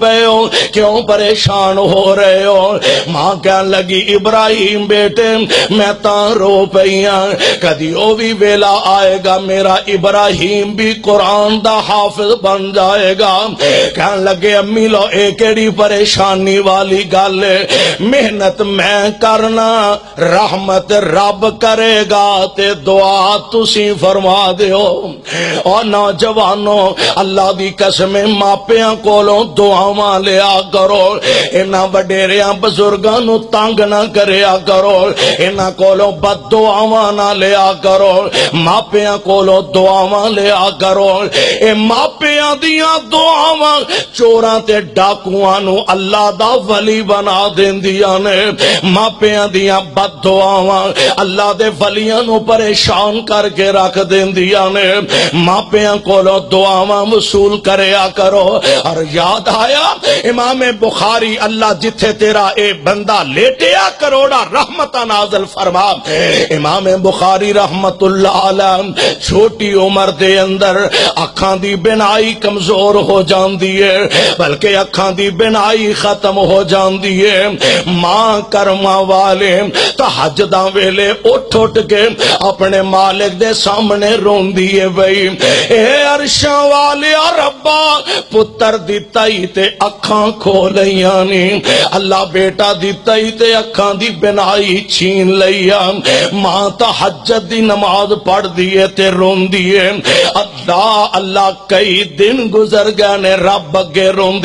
پے ہو کیوں پریشان ہو رہے ہو؟ ماں کہن لگی، ابراہیم بیٹے، میں تا رو پئیاں کدی او بھی ویلا آئے گا، میرا ابراہیم بھی قرآن دا حافظ بن جائے گا۔ کہن لگے، امی لو، اے پریشانی والی گل محنت میں کرنا، رحمت رب کرے گا تے دعا تسی فرما دیو۔ اور نوجوانوں اللہ دی قسم ماپیاں کولوں دعاواں لیا کرو انہاں وڈیریاں بزرگاں نو تنگ نہ کریا کرو انہاں کولوں بد دعاواں نہ لیا کرو ماپیاں کولوں دعاواں لیا کرو اے ماپیاں دیاں دعاواں چوراں تے ڈاکواں نو اللہ دا ولی بنا دیندیاں نے ماپیاں دیاں بد دعاواں اللہ دے ولیاں نو پریشان کر کے رکھ دیندیاں نے ماپیاں کولوں دعاواں وصول کریا کرو اور یاد آیا؟ امام بخاری، اللہ جتھے تیرا اے بندہ لیٹیا کروڑا رحمت نازل فرما۔ امام بخاری رحمت اللہ علیہ چھوٹی عمر دے اندر اکھاں دی بنائی کمزور ہو جاندی ہے، بلکہ اکھاں دی بنائی ختم ہو جاندی ہے۔ ماں کرما والے تحجداں ویلے اٹھ اٹھ کے اپنے مالک دے سامنے روندی ہے بھئی۔ اے عرشاں والے ربا، پتر دیتا ہی تے اکھاں کھولیاں نی۔ اللہ بیٹا دیتا ہی تے اکھاں دی بنائی چھین لیا ہاں۔ ماں تحجد دی نماز پڑھ دیئے تے رون دیئے اللہ اللہ کئی دن گزر گئے نے رب اگے رون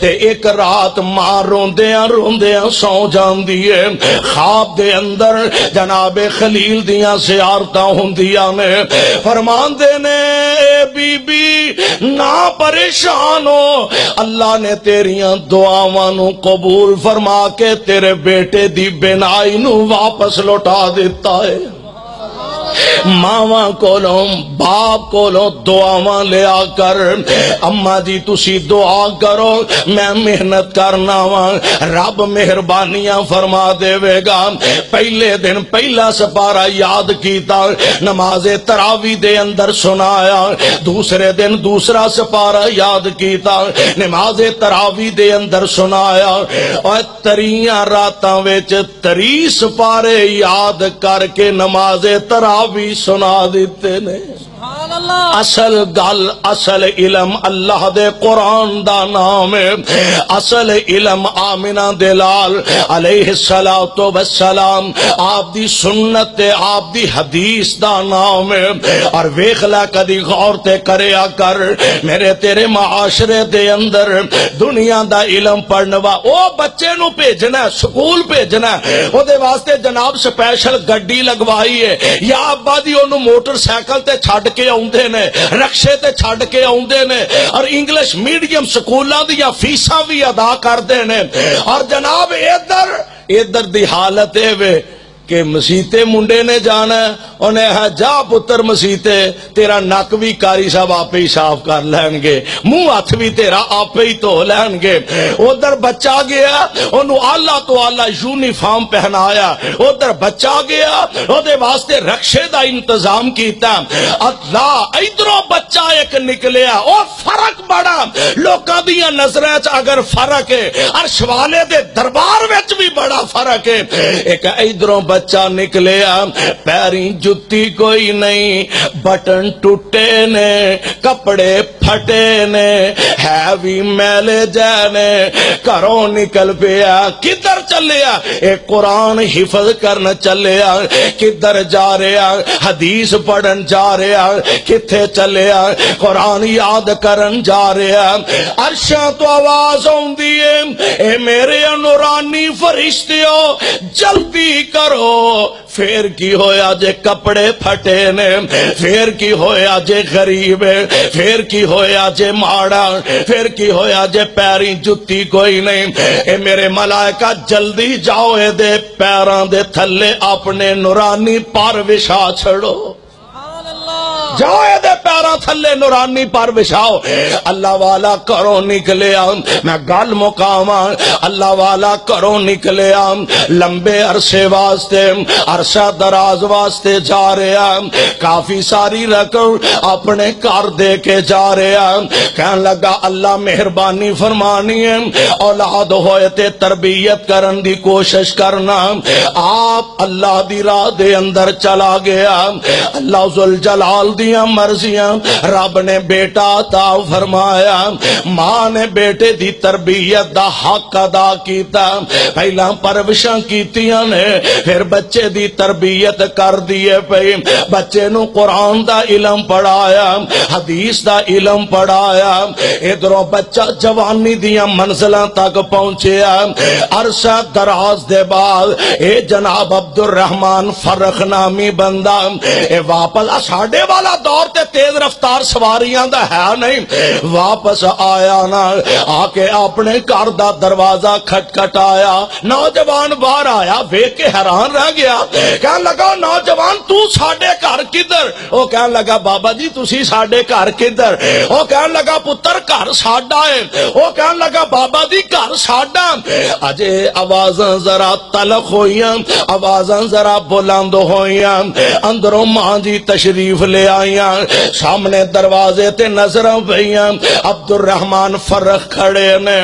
تے ایک رات ماں رون دیا سو جان دیئے خواب دے اندر جناب خلیل دیا سیارتا ہوں دیا نے۔ فرمان دے نے، اے بی بی نہ پریشان ہو۔ اللہ نے تیریاں دعاواں نو قبول فرما کے تیرے بیٹے دی بنائی نو واپس لوٹا دیتا ہے۔ ماواں کولوں، باپ کولوں دعاواں لیا کر۔ اما جی تسی دعا کرو، میں محنت کرنا وا رب مہربانیاں فرما دے گا۔ پہلے دن پہلا سپارا یاد کیتا۔ نماز تراوی دے اندر سنایا۔ دوسرے دن دوسرا سپارا یاد کیتا۔ نماز تراوی دے اندر سنایا۔ اور تریاں راتاں وچ تری سپارے یاد کر کے نماز تراوی سنا دیتے نے۔ اصل گل اصل علم اللہ دے قرآن دا نام ہے۔ اصل علم آمنہ دلال علیہ السلام آپ دی سنت آپ دی حدیث دا نام ہے۔ اور ویخلا کدی غور تے کریا کر۔ میرے تیرے معاشرے دے اندر دنیا دا علم پڑھنوا او بچے نو بھیجنا سکول بھیجنا۔ او دے واسطے جناب سپیشل گڈی لگوائی ہے۔ یا آبادی موٹر سائیکل تے چھڈ کے آدھے نے رکشے تے چھڈ کے آدھے نے اور انگلش میڈیم سکولاں دیاں فیساں بھی ادا کردے نے اور جناب ادھر ادھر دی حالت اے وے کہ مسیتے منڈے نے جانا ہے انہیں ہے، جا پتر مسیتے تیرا نک بھی کاری صاحب آپ ہی صاف کر لین گے۔ منہ ہاتھ بھی تیرا آپ ہی تو لین گے۔ ادھر بچہ گیا، انہوں آلہ تو آلہ یونیفارم پہنایا۔ ادھر بچہ گیا، ادھے واسطے رکشے دا انتظام کیتا۔ اللہ ادھروں بچہ ایک نکلیا اور فرق بڑا۔ لوکاں دیاں نظریں اگر فرق ہے، عرش والے دے دربار وچ بھی بڑا فرق ہے۔ ایک ادھروں بچہ نکلیا پیری جتی کوئی نہیں، بٹن ٹوٹے نے، کپڑے پھٹے نے ہے بھی میلے جانے کروں نکل پیا، کدھر چلیا؟ اے قرآن حفظ کرن چلیا، کدھر جا رہا؟ حدیث پڑھن جا رہا، کتھے چلیا؟ قرآن یاد کرن جا رہا۔ عرشاں تو آواز ہوں دیئے اے میرے نورانی فرشتیو، جلدی کرو۔ پھر کی ہویا جے کپڑے پھٹے نے، پھر کی ہویا جے غریب، پھر کی ہویا جے ماڑا پھر کی ہویا جے پیری جتی کوئی نہیں۔ اے میرے ملائکہ، جلدی جاؤ، اے دے پیران دے تھلے اپنے نورانی پار وشا چھڑو۔ جاؤ دے پیرا تھلے نورانی پر بچھاؤ۔ اللہ والا کرو نکلے آم میں گل مقاما اللہ والا کرو نکلے آم لمبے عرصے واسطے عرصہ دراز واسطے جا رہے آم کافی ساری رقم اپنے کار دے کے جا رہے آم کہن لگا، اللہ مہربانی فرمانی ہے اولاد ہوئے تے تربیت کرن دی کوشش کرنا آپ اللہ دی راہ دے اندر چلا گیا اللہ ذل جلال دیا مرضیاں رب نے بیٹا عطا فرمایا ماں نے بیٹے دی تربیت دا حق ادا کیتا پہلا پروشاں کیتیاں نے پھر بچے دی تربیت کر دیے پئی بچے نو قرآن دا علم پڑھایا حدیث دا علم پڑھایا ادھروں بچہ جوانی دیا منزلہ تک پہنچیا عرصہ دراز دے بعد اے جناب عبد الرحمن فرخ نامی بندہ اے واپس ساڑے والا دور تے تیز رفتار سواریاں دا ہے نہیں۔ واپس آیا نا، آکے اپنے گھر دا دروازہ کھٹ کھٹ آیا نوجوان باہر آیا ویک کے حیران رہ گیا۔ کہنے لگا، نوجوان تو ساڑے گھر کدھر؟ وہ کہنے لگا، بابا جی تسی ساڑے گھر کدھر؟ وہ کہنے لگا، پتر گھر ساڑا ہے۔ وہ کہنے لگا، بابا جی گھر ساڑا اجے آوازاں ذرا تلخ ہوئیاں، آوازاں ذرا بلند ہوئیاں۔ اندروں ماں جی تشریف لے آئیاں سامنے دروازے تے نظروں پئیاں۔ عبد الرحمن فرخ کھڑے نے،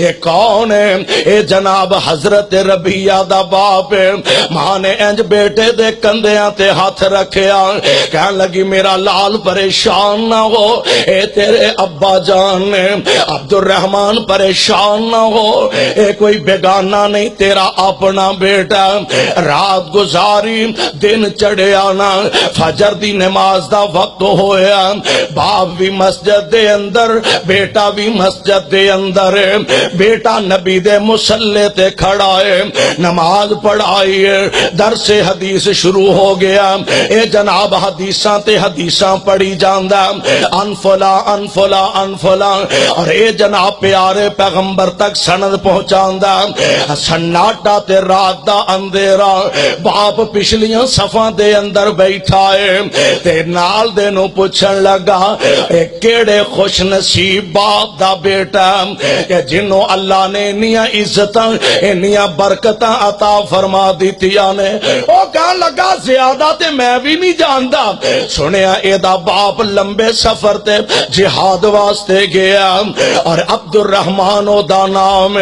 اے کون ہے؟ اے جناب حضرت ربیہ دا باپ ہے۔ ماں نے انج بیٹے دے کندیاں تے ہاتھ رکھیا۔ کہن لگی، میرا لال پریشان نہ ہو۔ اے تیرے ابا جان نے عبد الرحمن پریشان نہ ہو۔ اے کوئی بیگانہ نہیں، تیرا اپنا بیٹا۔ رات گزاری، دن چڑھے آنا فجر دی نماز دا وقت ہویا باپ بھی مسجد دے اندر، بیٹا بھی مسجد دے اندر۔ بیٹا نبی دے مسلے تے کھڑا ہے۔ نماز پڑھائی ہے۔ درس حدیث شروع ہو گیا۔ اے جناب، حدیثاں تے حدیثاں پڑھی جاندہ انفلا انفلا انفلا اور اے جناب پیارے پیغمبر تک سند پہنچاندہ سناٹا تے رات دا اندھیرا۔ باپ پچھلیاں صفاں دے اندر بیٹھا ہے۔ تے نال دے نو پوچھن لگا اے کیڑے خوش نصیب باپ دا بیٹا کہ جنوں اللہ نے انیاں عزتاں انیاں برکتاں عطا فرما دیتیاں نے۔ او کہن لگا زیادہ تے میں بھی نہیں جاندا۔ سنیا اے دا باپ لمبے سفر تے جہاد واسطے گیا۔ اور عبد الرحمن او دا نام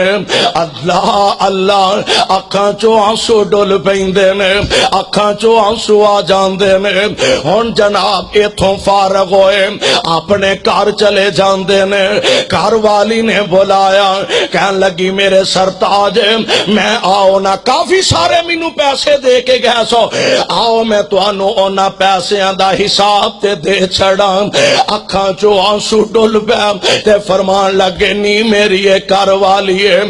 اللہ اللہ، اکھاں چو آنسو ڈول پیندے نے، اکھاں چو آنسو آ جاندے نے۔ ہن جناب ایتھوں فارغ ہوئے؟ اپنے کار چلے جاندے نے کار والی نے بلایا، کہن لگی میرے سرتاج میں آؤ نا، کافی سارے مینوں پیسے دے کے گئے سو۔ آؤ، میں توانو اونا پیسیاں دا حساب تے دے چھڑا اکھاں چو آنسو ڈول پیا تے فرمان لگے، نی میری ایک کار والی ہے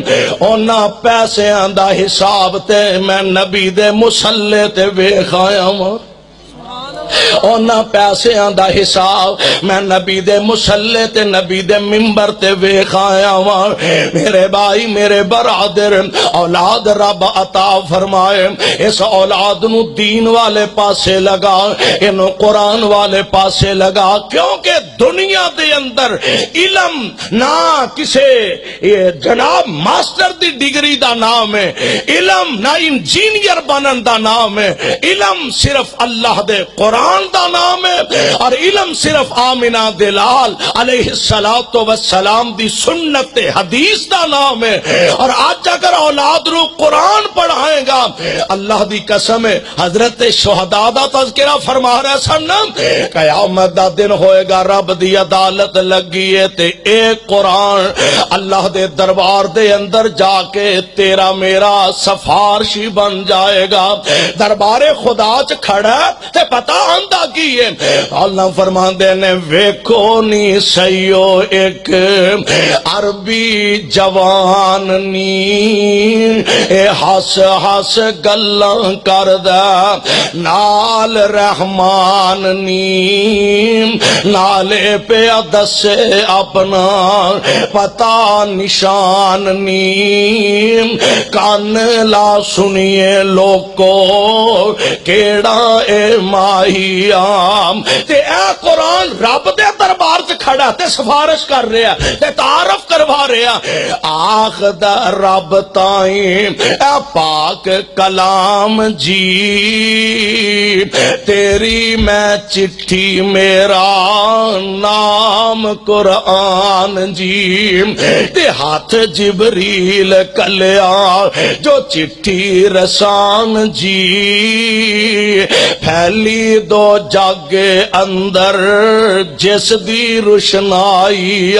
اونا پیسیاں دا حساب تے میں نبی دے مسلے تے بے خایا ہوں اونا پیسیاں دا حساب میں نبی دے مسلے تے نبی دے ممبر تے ویخ آیا وہاں میرے بھائی، میرے برادر، اولاد رب عطا فرمائے۔ اس اولاد نو دین والے پاسے لگا انو قرآن والے پاسے لگا۔ کیونکہ دنیا دے اندر علم نہ کسے، یہ جناب ماسٹر دی ڈگری دا نام ہے۔ علم نہ انجینئر بنن دا نام ہے۔ علم صرف اللہ دے قرآن قرآن دا نام ہے۔ اور علم صرف آمنہ دلال علیہ السلام دی سنت حدیث دا نام ہے۔ اور آج اگر اولاد رو قرآن پڑھائیں گا، اللہ دی قسم ہے، حضرت شہداء دا تذکرہ فرما رہے سن قیامت دا دن ہوئے گا، رب دی عدالت لگی ہے تے ایک قرآن، اللہ دے دربار دے اندر جا کے تیرا میرا سفارشی بن جائے گا۔ دربار خدا چ کھڑا تے پتا آندہ کی ہے؟ اللہ فرمان دے نے، ویکھو نی سیو ایک۔ عربی جوان نی۔ اے ہس ہس گلاں کردا نال رحمان نی۔ نالے پہ دسے اپنا۔ پتا نشان نی۔ کان لا سنیے لوکو۔ کیڑا اے ماہی ہی تے اے قرآن رب دے دربار سے کھڑا تے سفارش کر رہا تے تعارف کروا رہا آخ دا رب تائیں اے پاک کلام جی تیری میں چٹھی میرا نام قرآن جی۔ تے ہاتھ جبریل کلیا جو چٹھی رسان جی۔ پھیلی دو جگ اندر جس دی روشنائی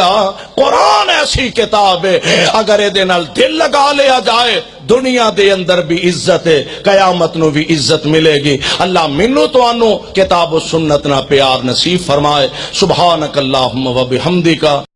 قرآن ایسی کتاب ہے اگر یہ دل لگا لیا جائے دنیا دے اندر بھی عزت ہے قیامت نو بھی عزت ملے گی اللہ منو تو انو کتاب و سنت نہ پیار نصیب فرمائے سبحانک اللہم و بحمدکا